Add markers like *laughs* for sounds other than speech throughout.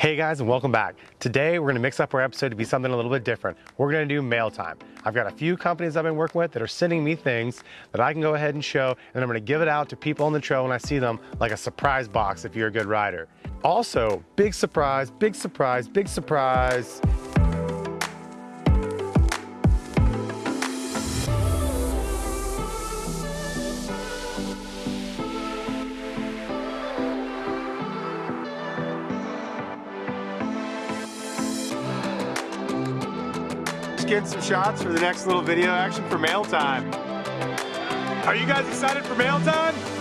Hey guys and welcome back. Today we're gonna mix up our episode to be something a little bit different. We're gonna do mail time. I've got a few companies I've been working with that are sending me things that I can go ahead and show and I'm gonna give it out to people on the trail when I see them like a surprise box if you're a good rider. Also, big surprise, big surprise, big surprise. Getting some shots for the next little video action for mail time. Are you guys excited for mail time?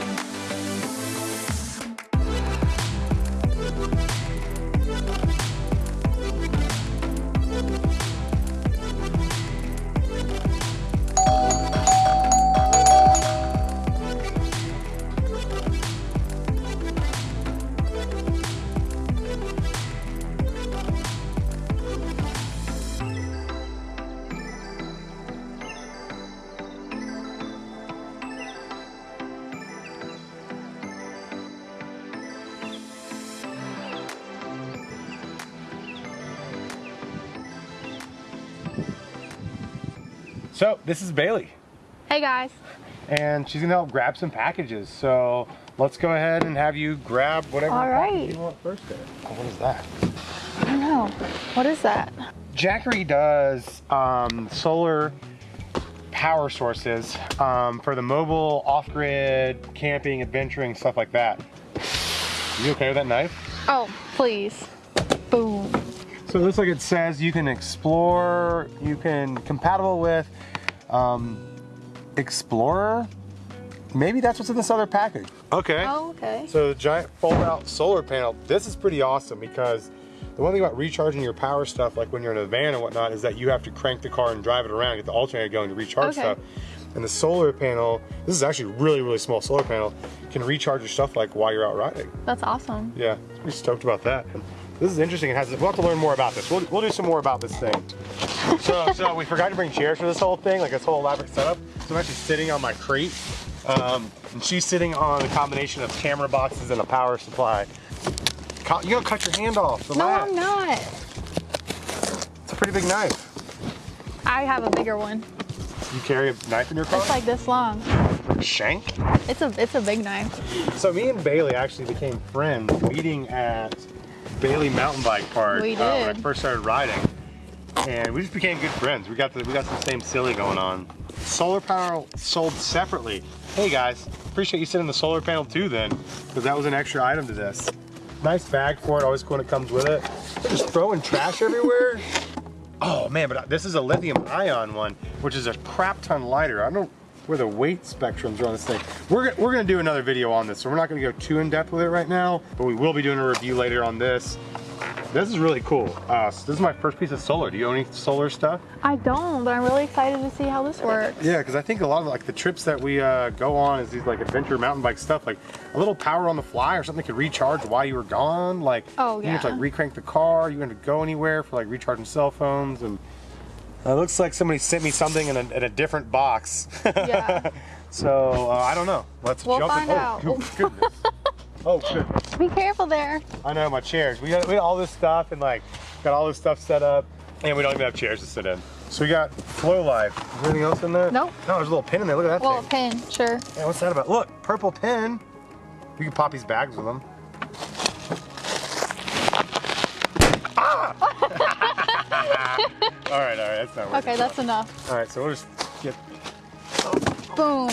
So this is Bailey. Hey guys. And she's gonna help grab some packages. So let's go ahead and have you grab whatever All right. you want first there. Oh, what is that? I don't know. What is that? Jackery does um, solar power sources um, for the mobile, off-grid, camping, adventuring, stuff like that. You okay with that knife? Oh, please. Boom. So it looks like it says you can explore, you can compatible with um, Explorer. Maybe that's what's in this other package. Okay. Oh, okay. So the giant fold out solar panel. This is pretty awesome because the one thing about recharging your power stuff, like when you're in a van and whatnot, is that you have to crank the car and drive it around, get the alternator going to recharge okay. stuff. And the solar panel, this is actually a really, really small solar panel, can recharge your stuff like while you're out riding. That's awesome. Yeah, pretty stoked about that. This is interesting. It has, we'll have to learn more about this. We'll, we'll do some more about this thing. so, so we forgot to bring chairs for this whole thing, like this whole elaborate setup. So I'm actually sitting on my crate, um, and she's sitting on a combination of camera boxes and a power supply. You gonna cut your hand off. No, I'm not. It's a pretty big knife. I have a bigger one. You carry a knife in your car? It's like this long. Shank? It's a it's a big knife. So me and Bailey actually became friends meeting at Bailey mountain bike park we did. Uh, when I first started riding. And we just became good friends. We got the, we got some same silly going on. Solar power sold separately. Hey guys, appreciate you sending the solar panel too then, because that was an extra item to this. Nice bag for it, always cool when it comes with it. They're just throwing trash everywhere. Oh man, but this is a lithium ion one, which is a crap ton lighter. I don't know where the weight spectrums are on this thing. We're, we're gonna do another video on this, so we're not gonna go too in depth with it right now, but we will be doing a review later on this. This is really cool. Uh, so this is my first piece of solar. Do you own any solar stuff? I don't, but I'm really excited to see how this works. Yeah, because I think a lot of like the trips that we uh, go on is these like adventure mountain bike stuff, like a little power on the fly or something could recharge while you were gone. Like oh, yeah. you have to like recrank the car, you have to go anywhere for like recharging cell phones and it looks like somebody sent me something in a, in a different box. Yeah. *laughs* so uh, I don't know. Let's we'll jump find in. out. Oh, goodness. oh, goodness. Be careful there. I know, my chairs. We got, we got all this stuff and like got all this stuff set up and we don't even have chairs to sit in. So we got Flow Life. Is there anything else in there? Nope. No, there's a little pin in there. Look at that well, thing. pin, sure. Yeah, what's that about? Look, purple pin. We can pop these bags with them. ah! *laughs* *laughs* all right, that's not working. Okay, that's enough. All right, so we'll just get. Boom.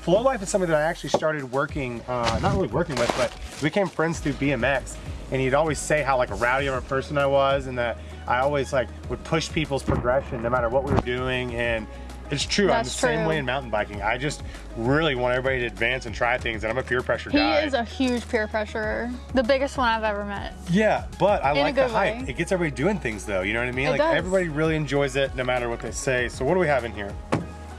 Flow Life is something that I actually started working, uh, not really working with, but we became friends through BMX. And he'd always say how like a rowdy of a person I was, and that I always like would push people's progression no matter what we were doing. And it's true, That's I'm the same way in mountain biking. I just really want everybody to advance and try things, and I'm a peer pressure He guy. He is a huge peer pressurer. The biggest one I've ever met. Yeah, but I In like the hype. way. It gets everybody doing things though, you know what I mean? It like does. everybody really enjoys it no matter what they say. So what do we have in here?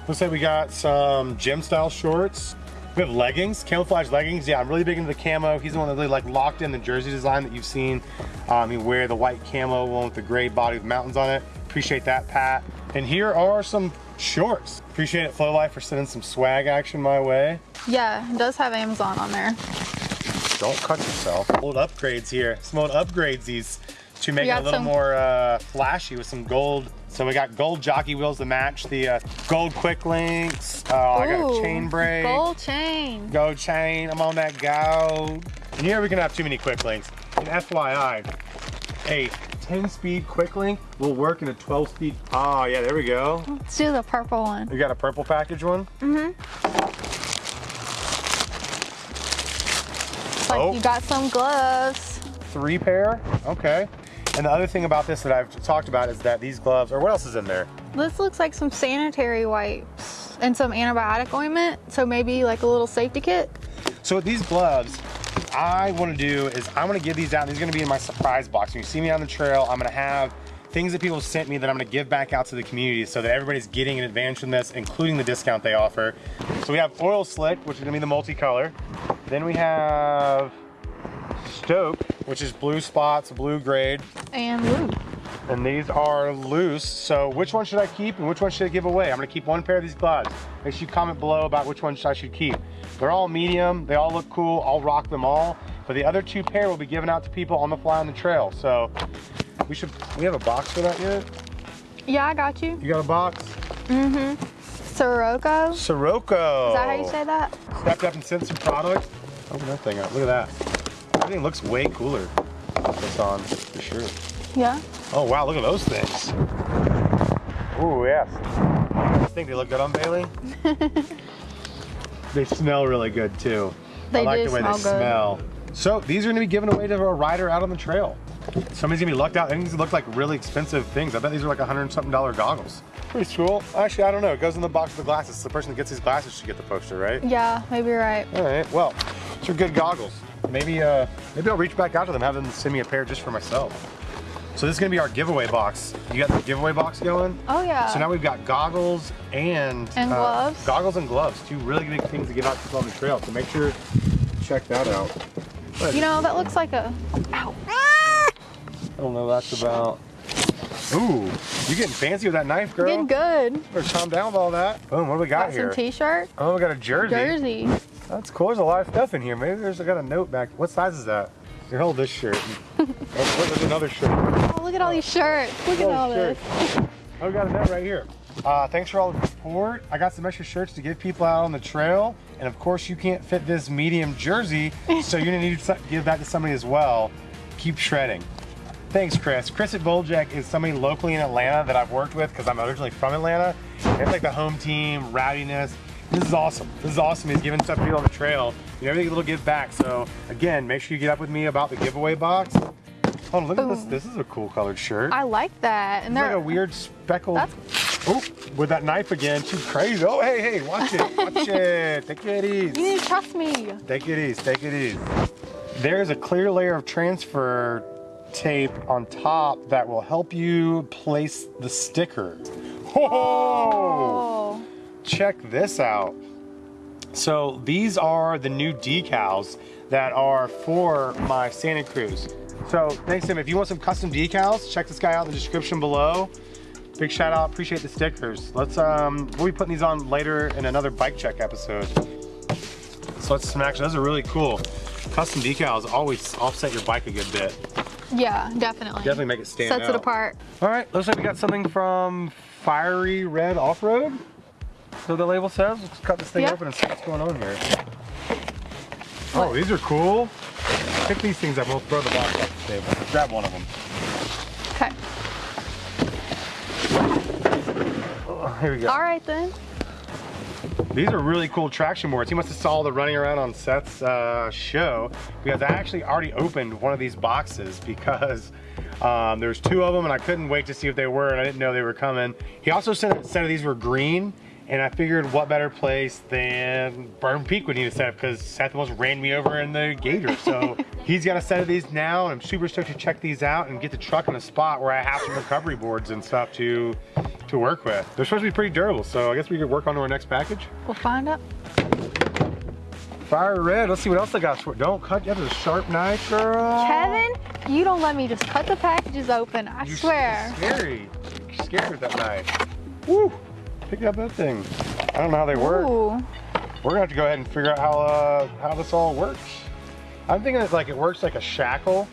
Looks like we got some gym style shorts. We have leggings, camouflage leggings. Yeah, I'm really big into the camo. He's the one that really like locked in the jersey design that you've seen. Um, you wear the white camo one with the gray body with mountains on it. Appreciate that, Pat. And here are some shorts. Appreciate it, Flow Life, for sending some swag action my way. Yeah, it does have Amazon on there. Don't cut yourself. Old upgrades here. Some old upgrades these to make it a little some- more uh, flashy with some gold. So we got gold jockey wheels to match the uh, gold quick links. Uh, I got a chain brake. Gold chain. Gold chain. I'm on that gold. And you never can have too many quick links. And FYI, a 10 speed quick link will work in a 12 speed. Ah, yeah, there we go. Let's do the purple one. You got a purple package one? Mm-hmm. like Oh. you got some gloves. Three pair. Okay. And the other thing about this that I've talked about is that these gloves, or what else is in there? This looks like some sanitary wipes and some antibiotic ointment. So maybe like a little safety kit. So with these gloves, I want to do is I'm going to give these out. These are going to be in my surprise box. When you see me on the trail, I'm going to have things that people sent me that I'm going to give back out to the community so that everybody's getting an advantage from this, including the discount they offer. So we have Oil Slick, which is going to be the multicolor. Then we have Stoke, which is blue spots, blue grade. And lube. And these are loose. So which one should I keep and which one should I give away? I'm gonna keep one pair of these gloves. Make sure you comment below about which ones I should keep. They're all medium, they all look cool, I'll rock them all. But the other two pair will be given out to people on the fly on the trail. So we should, we have a box for that yet? Yeah, I got you. You got a box? Mm-hmm. Sirocco. Sirocco. Is that how you say that? Stepped up and sent some products. Open that thing up, look at that. Everything looks way cooler. That's on for sure. Yeah. Oh wow, look at those things. Ooh, yes. I think they look good on Bailey. *laughs* they smell really good too. They I like the way smell they good. smell. So these are gonna be given away to a rider out on the trail. Somebody's gonna be lucked out. And these look like really expensive things. I bet these are like a hundred and something dollar goggles. Pretty cool. Actually, I don't know. It goes in the box with the glasses. The person that gets these glasses should get the poster, right? Yeah, maybe you're right. All right. Well, these are good goggles. Maybe, uh, maybe I'll reach back out to them, have them send me a pair just for myself. So this is gonna be our giveaway box. You got the giveaway box going? Oh yeah. So now we've got goggles and And uh, gloves. Goggles and gloves, two really big things to give out to people on the trail. So make sure check that out. you know, that looks like a. Ow. I don't know what that's about. Ooh, you're getting fancy with that knife, girl? Getting good. Better calm down with all that. Boom, what do we got, Got here? some t-shirt. oh, we got a jersey. Jersey. That's cool. There's a lot of stuff in here. Maybe there's I got a note back. What size is that? Here, hold this shirt. *laughs* oh, there's another shirt. Oh, look at all these shirts. Look at Oh, all shirt. this. Oh, we got a note right here. Uh, thanks for all the support. I got some extra shirts to give people out on the trail. And of course, you can't fit this medium jersey, so you're gonna need to *laughs* give that to somebody as well. Keep shredding. Thanks, Chris. Chris at Boljek is somebody locally in Atlanta that I've worked with because I'm originally from Atlanta. It's like the home team, rowdiness. This is awesome. This is awesome. He's giving stuff to people on the trail. You know, everything a little give back. So again, make sure you get up with me about the giveaway box. Oh, look at this. Oh. This is a cool colored shirt. I like that. And It's like they're a weird speckled. That's- Oh, with that knife again. She's crazy. Oh, hey, hey, watch it. Watch *laughs* it. Take it easy. You need to trust me. Take it easy. Take it easy. There's a clear layer of transfer tape on top that will help you place the sticker. Whoa! Oh. Check this out. So these are the new decals that are for my Santa Cruz. So thanks Tim. If you want some custom decals, check this guy out in the description below. Big shout out, appreciate the stickers. Let's um we'll be putting these on later in another bike check episode. So let's action. Those are really cool. Custom decals always offset your bike a good bit. Yeah, definitely. Definitely make it stand Sets out. it apart. All right, looks like we got something from Fiery Red Off-Road. So the label says, let's cut this thing open and see what's going on here. Oh, these are cool. Pick these things up, we'll throw the box off the table. Grab one of them. Okay. Oh, here we go. All right then. These are really cool traction boards. He must have saw the running around on Seth's uh, show because I actually already opened one of these boxes because um, there's two of them and I couldn't wait to see if they were and I didn't know they were coming. He also said, that said these were green and I figured what better place than Berm Peak would need a set because Seth almost ran me over in the Gator. So *laughs* he's got a set of these now and I'm super stoked to check these out and get the truck in a spot where I have some recovery boards and stuff to to work with. They're supposed to be pretty durable, so I guess we could work on to our next package. We'll find out. Fire red. Let's see what else I got. Don't cut. You have a sharp knife, girl. Kevin, you don't let me just cut the packages open. I You're swear. Scary. You're scared with that knife. Woo. Pick up that thing. I don't know how they work. Ooh. We're gonna have to go ahead and figure out how uh, how this all works. I'm thinking it's like it works like a shackle,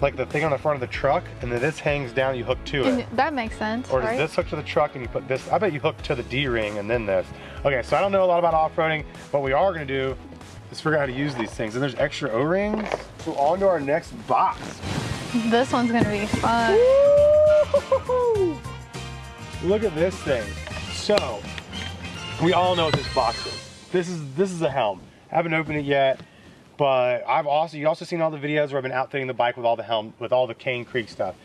like the thing on the front of the truck, and then this hangs down, you hook to it. And that makes sense, Or does right? this hook to the truck and you put this? I bet you hook to the D-ring and then this. Okay, so I don't know a lot about off-roading. What we are gonna do is figure out how to use these things. And there's extra O-rings. So on to our next box. This one's gonna be fun. Look at this thing. So, we all know what this box is. This is this is a helm. I haven't opened it yet, but I've also you also seen all the videos where I've been outfitting the bike with all the helm with all the Cane Creek stuff.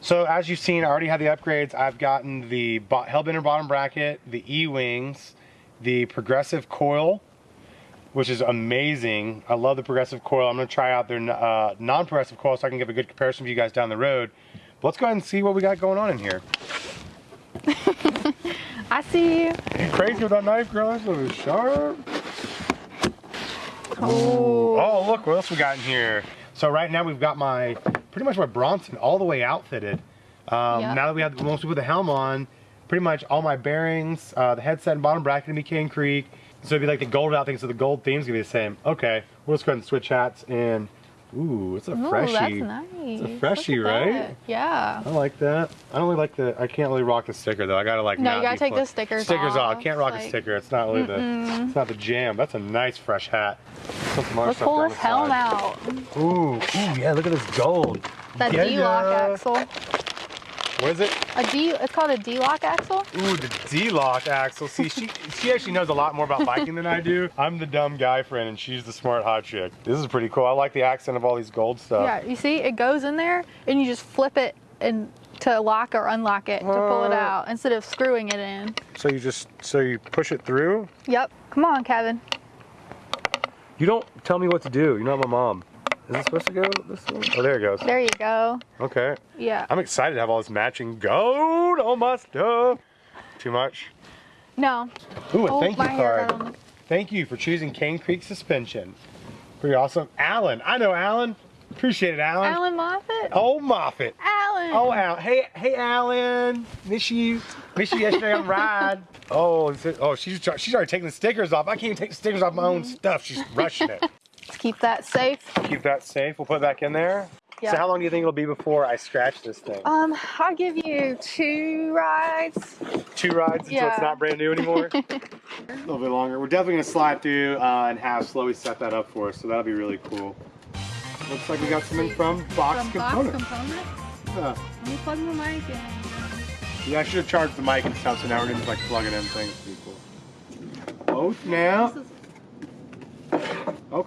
So as you've seen, I already have the upgrades. I've gotten the Hellbender bottom bracket, the eeWings, the progressive coil, which is amazing. I love the progressive coil. I'm gonna try out their uh, non-progressive coil so I can give a good comparison for you guys down the road. But let's go ahead and see what we got going on in here. *laughs* I see you. You crazy with that knife, girl? That's really sharp. Oh. Oh, look what else we got in here. So right now we've got my, pretty much my Bronson all the way outfitted. Um, Yep. Now that we have, once we put the helm on, pretty much all my bearings, uh, the headset and bottom bracket gonna be Cane Creek. So it'd be like the gold out thing, so the gold theme's gonna be the same. Okay, we'll just go ahead and switch hats and, ooh, it's a Ooh, freshie. that's nice. It's a freshie, right? that. Yeah. I like that. I don't really like the. I can't really rock the sticker though. I gotta like. No, you gotta take the stickers Stickers off. off, Can't rock a sticker. It's not really the. It's not the jam. That's a nice fresh hat. Put some other Let's pull this helm out. Ooh, ooh, yeah. Look at this gold. That Yeah, D-lock axle. What is it? A D. It's called a D-lock axle. Ooh, the D-lock axle. See, she she actually knows a lot more about biking than I do. *laughs* I'm the dumb guy friend, and she's the smart hot chick. This is pretty cool. I like the accent of all these gold stuff. Yeah. You see, it goes in there, and you just flip it and to lock or unlock it to pull it uh. out instead of screwing it in. So you just so you push it through. Yep. Come on, Kevin. You don't tell me what to do. You're not my mom. Is it supposed to go this way? Oh, there it goes. There you go. Okay. Yeah. I'm excited to have all this matching gold on my stuff. Too much? No. Ooh, a Oh, thank you my hair got card. Thank you for choosing Cane Creek Suspension. Pretty awesome. Alan. I know Alan. Appreciate it, Alan. Alan Moffat. Oh, Moffat. Alan. Oh, Al. Hey, hey, Alan. Miss you. Miss you yesterday on ride. *laughs* Oh, is it- oh, she's try- she's already taking the stickers off. I can't even take the stickers off my own stuff. She's rushing it. Let's keep that safe. Keep that safe. We'll put it back in there. Yeah. So how long do you think it'll be before I scratch this thing? Um, I'll give you two rides. Two rides until it's not brand new anymore. *laughs* a little bit longer. We're definitely gonna slide through uh, and have Slowly set that up for us, so that'll be really cool. Looks like we got something from Box From Components. Box Component. Yeah. Let me plug my mic in. Yeah, I should have charged the mic and stuff, so now we're gonna just like plug it in things. Pretty cool. Both now. Oh,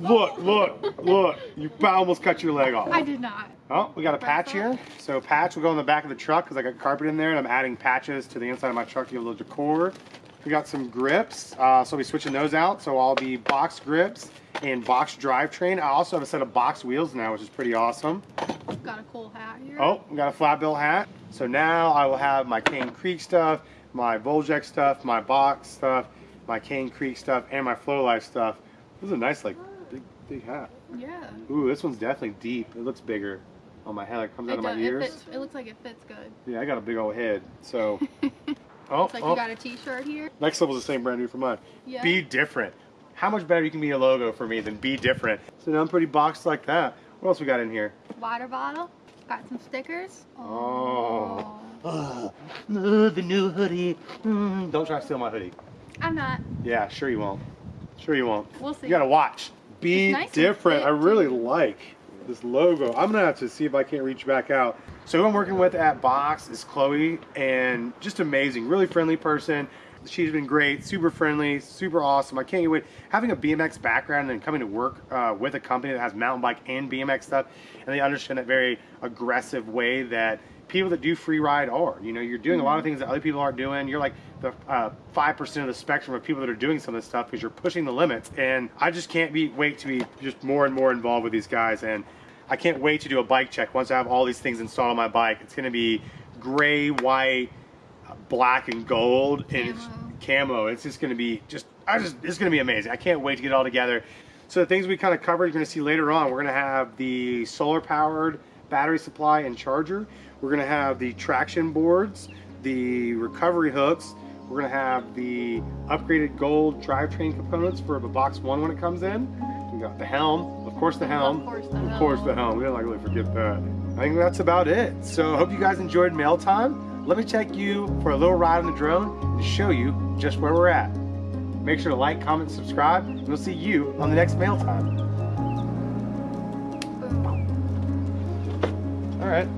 look, look, look. You almost cut your leg off. I did not. Oh, we got a patch here. So patch will go in the back of the truck because I got carpet in there and I'm adding patches to the inside of my truck to give a little decor. We got some grips, uh, so we'll be switching those out. So I'll be box grips and box drivetrain. I also have a set of box wheels now, which is pretty awesome. Got a cool hat here. Oh, we got a flat bill hat. So now I will have my Cane Creek stuff, my Voljack stuff, my box stuff, my Cane Creek stuff, and my Flow Life stuff. This is a nice, like, big, big hat. Yeah. Ooh, this one's definitely deep. It looks bigger on my head. It comes out of my does, it, ears. fits, it looks like it fits good. Yeah, I got a big old head. So, *laughs* oh, It's like oh. you got a t-shirt here. next level's the same brand new for mine. Yeah. Be different. How much better you can be a logo for me than be different? So now I'm pretty boxed like that. What else we got in here? Water bottle. Got some stickers. Oh. Oh, the new hoodie. Mm, don't try to steal my hoodie. I'm not. Yeah, sure you won't. Sure you won't. We'll see. You gotta watch. Be nice different. I really too. like this logo. I'm gonna have to see if I can't reach back out. So who I'm working with at Box is Chloe, and just amazing, really friendly person. She's been great, super friendly, super awesome. I can't wait. Having a BMX background and coming to work uh, with a company that has mountain bike and BMX stuff, and they understand that very aggressive way that people that do free ride are. You know, you're doing a lot of things that other people aren't doing. You're like the uh, five percent of the spectrum of people that are doing some of this stuff because you're pushing the limits. And I just can't be wait to be just more and more involved with these guys. And I can't wait to do a bike check once I have all these things installed on my bike. It's going to be gray, white, black, and gold, and it's camo. It's just going to be just I just it's going to be amazing. I can't wait to get it all together. So the things we kind of covered, you're going to see later on. We're going to have the solar powered battery supply and charger. We're going to have the traction boards, the recovery hooks. We're going to have the upgraded gold drivetrain components for the box one when it comes in. We got the helm, of course the helm. Of course the Of course the helm. We don't like really forget that. I think that's about it. So I hope you guys enjoyed mail time. Let me take you for a little ride on the drone and show you just where we're at. Make sure to like, comment, subscribe, and we'll see you on the next mail time. All right.